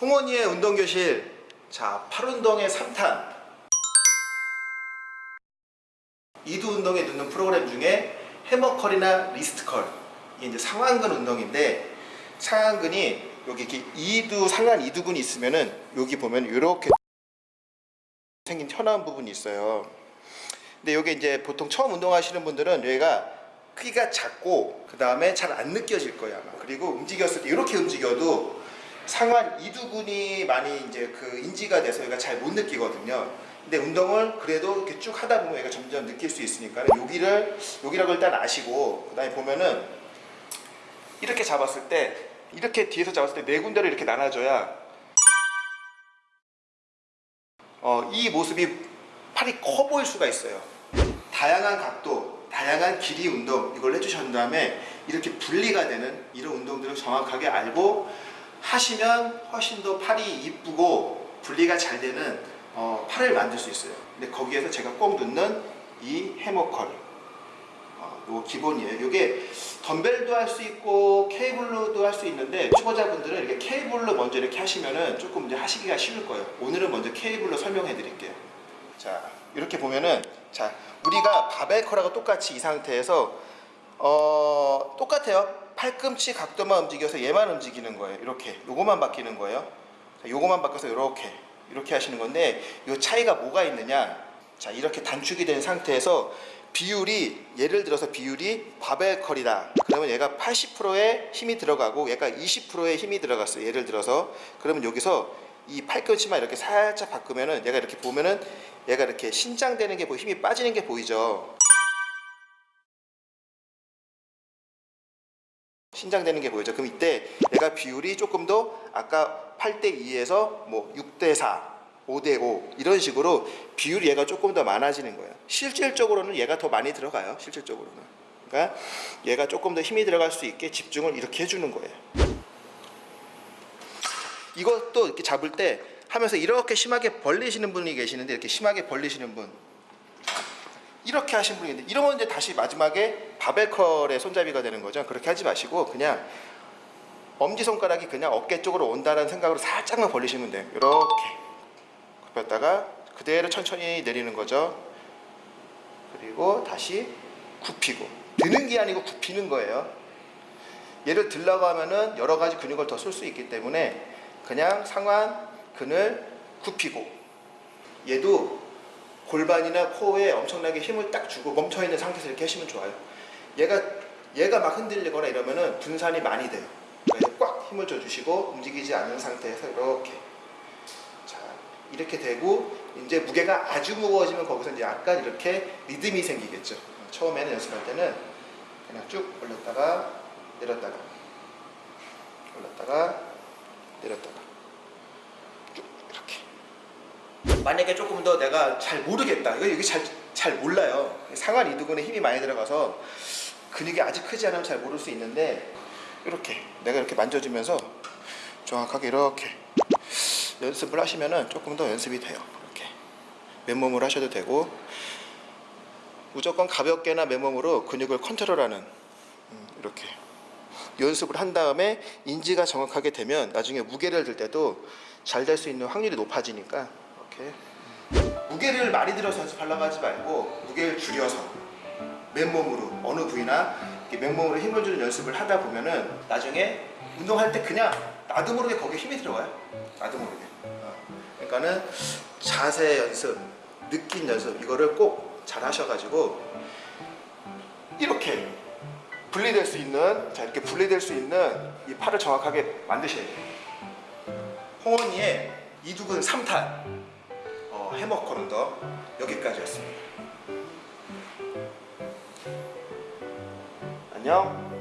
홍원이의 운동교실 자 팔운동의 3탄 이두 운동에 넣는 프로그램 중에 hammer curl이나 wrist curl 이게 이제 상완근 운동인데 상완근이 여기 이렇게 이두 상완 이두근이 있으면은 여기 보면 이렇게 생긴 튀어나온 부분이 있어요. 근데 여기 이제 보통 처음 운동하시는 분들은 여기가 크기가 작고 그 다음에 잘 안 느껴질 거예요 아마. 그리고 움직였을 때 이렇게 움직여도 상완 이두근이 많이 이제 그 인지가 돼서 여기가 잘 못 느끼거든요. 근데 운동을 그래도 이렇게 쭉 하다 보면 얘가 점점 느낄 수 있으니까 여기를 여기라고 일단 아시고 그다음에 보면은 이렇게 잡았을 때 이렇게 뒤에서 잡았을 때 네 군데로 이렇게 나눠줘야 어, 이 모습이 팔이 커 보일 수가 있어요. 다양한 각도, 다양한 길이 운동 이걸 해주신 다음에 이렇게 분리가 되는 이런 운동들을 정확하게 알고 하시면 훨씬 더 팔이 이쁘고 분리가 잘 되는 어, 팔을 만들 수 있어요. 근데 거기에서 제가 꼭 넣는 이 해머컬 어, 요 기본이에요. 이게 덤벨도 할 수 있고 케이블로도 할 수 있는데 초보자분들은 이렇게 케이블로 먼저 이렇게 하시면은 조금 이제 하시기가 쉬울 거예요. 오늘은 먼저 케이블로 설명해 드릴게요. 자 이렇게 보면은 자 우리가 바벨컬하고 똑같이 이 상태에서 어 똑같아요. 팔꿈치 각도만 움직여서 얘만 움직이는 거예요. 이렇게 요거만 바뀌는 거예요. 자, 요거만 바꿔서 이렇게 이렇게 하시는 건데 요 차이가 뭐가 있느냐? 자 이렇게 단축이 된 상태에서 비율이 예를 들어서 비율이 바벨컬이다 그러면 얘가 80%의 힘이 들어가고 얘가 20%의 힘이 들어갔어요 예를 들어서 그러면 여기서 이 팔꿈치만 이렇게 살짝 바꾸면은 얘가 이렇게 보면은 얘가 이렇게 신장되는 게 보이 힘이 빠지는 게 보이죠 신장되는 게 보이죠 그럼 이때 얘가 비율이 조금 더 아까 8대 2에서 뭐 6대 4 5대5 이런 식으로 비율이 얘가 조금 더 많아지는 거예요. 실질적으로는 얘가 더 많이 들어가요. 실질적으로는. 그러니까 얘가 조금 더 힘이 들어갈 수 있게 집중을 이렇게 해주는 거예요. 이것도 이렇게 잡을 때 하면서 이렇게 심하게 벌리시는 분이 계시는데 이렇게 심하게 벌리시는 분 이렇게 하신 분이 있는데 이러면 이제 다시 마지막에 바벨컬의 손잡이가 되는 거죠. 그렇게 하지 마시고 그냥 엄지손가락이 그냥 어깨 쪽으로 온다는 생각으로 살짝만 벌리시면 돼요. 이렇게 굽혔다가 그대로 천천히 내리는 거죠. 그리고 다시 굽히고 드는 게 아니고 굽히는 거예요. 얘를 들라고 하면은 여러 가지 근육을 더 쓸 수 있기 때문에 그냥 상완 근을 굽히고 얘도 골반이나 코어에 엄청나게 힘을 딱 주고 멈춰 있는 상태에서 이렇게 하시면 좋아요. 얘가 얘가 막 흔들리거나 이러면은 분산이 많이 돼요. 꽉 힘을 줘 주시고 움직이지 않는 상태에서 이렇게 이렇게 되고 이제 무게가 아주 무거워지면 거기서 이제 약간 이렇게 리듬이 생기겠죠. 처음에는 연습할 때는 그냥 쭉 올렸다가 내렸다가 올렸다가 내렸다가 쭉 이렇게 만약에 조금 더 내가 잘 모르겠다 이거 여기 잘, 잘 몰라요 상완 이두근에 힘이 많이 들어가서 근육이 아직 크지 않으면 잘 모를 수 있는데 이렇게 내가 이렇게 만져주면서 정확하게 이렇게 연습을 하시면은 조금 더 연습이 돼요. 이렇게 맨몸으로 하셔도 되고 무조건 가볍게나 맨몸으로 근육을 컨트롤하는 음, 이렇게 연습을 한 다음에 인지가 정확하게 되면 나중에 무게를 들 때도 잘 될 수 있는 확률이 높아지니까 이렇게. 무게를 많이 들어서 연습하려고 하지 말고 무게를 줄여서 맨몸으로 어느 부위나 맨몸으로 힘을 주는 연습을 하다 보면은 나중에 운동할 때 그냥 나도 모르게 거기에 힘이 들어가요. 나도 모르게 어. 그러니까는 자세 연습 느낀 연습 이거를 꼭 잘 하셔가지고 이렇게 분리될 수 있는 자 이렇게 분리될 수 있는 이 팔을 정확하게 만드셔야 돼요. 홍원이의 이두근 3탄 어, 걸음더 여기까지였습니다. 안녕